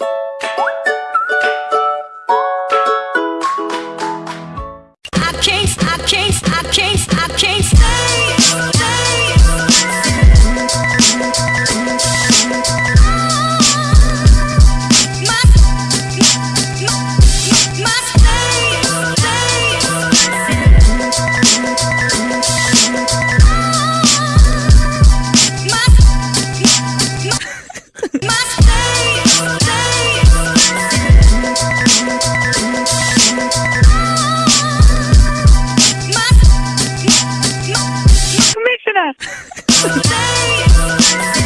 you lugar.